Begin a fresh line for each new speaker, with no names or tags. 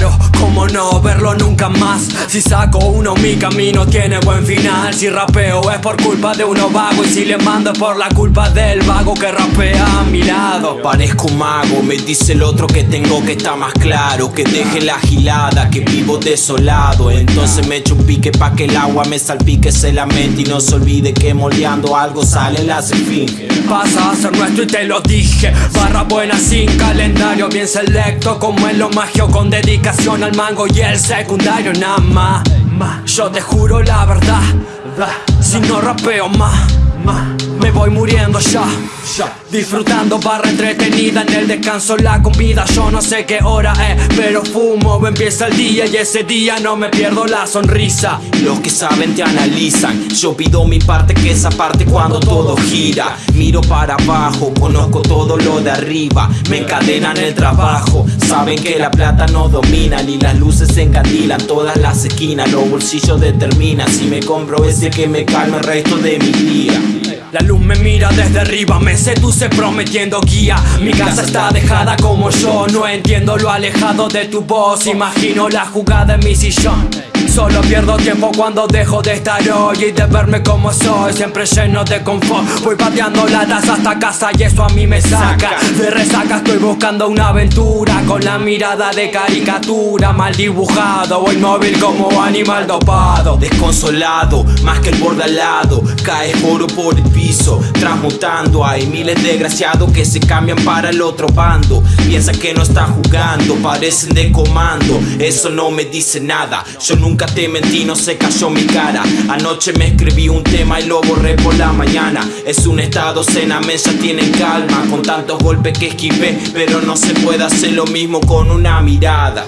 走 cómo no verlo nunca más. Si saco uno mi camino tiene buen final. Si rapeo es por culpa de uno vago. Y si le mando es por la culpa del vago que rapea a mi lado.
Parezco un mago, me dice el otro que tengo que estar más claro. Que deje la gilada, que vivo desolado. Entonces me echo un pique pa' que el agua me salpique se la mente Y no se olvide que moldeando algo sale la esfinge.
Pasa a ser nuestro y te lo dije. Barra buena sin calendario Bien selecto como en lo magio Con dedicación al mango y el secundario Nada más Yo te juro la verdad Si no rapeo más Me voy muriendo ya. Disfrutando barra entretenida en el descanso la comida. Yo no sé qué hora es pero fumo Empieza el día y ese día no me pierdo la sonrisa.
Los que saben te analizan. Yo pido mi parte que esa parte cuando todo gira. Miro para abajo, conozco todo lo de arriba. Me encadenan el trabajo. Saben que la plata no domina Ni las luces se encandilan todas las esquinas. Los bolsillos determinan Si me compro ese que me calma el resto de mi día.
La luz me mira desde arriba, me seduce prometiendo guía. Mi casa está dejada como yo, no entiendo lo alejado de tu voz. Imagino la jugada en mi sillón. Solo pierdo tiempo cuando dejo de estar hoy y de verme como soy Siempre lleno de confort. Voy pateando latas hasta casa y eso a mí me saca. De resaca estoy buscando una aventura Con la mirada de caricatura Mal dibujado, voy móvil como animal dopado.
Desconsolado, más que el borde al lado Caes oro por el piso, transmutando Hay miles de desgraciados que se cambian para el otro bando. Piensan que no están jugando, parecen de comando. Eso no me dice nada, yo nunca te mentí, no se cayó mi cara. Anoche me escribí un tema y lo borré por la mañana. Es un estado cena, ya tienen calma. Con tantos golpes que esquivé Pero no se puede hacer lo mismo con una mirada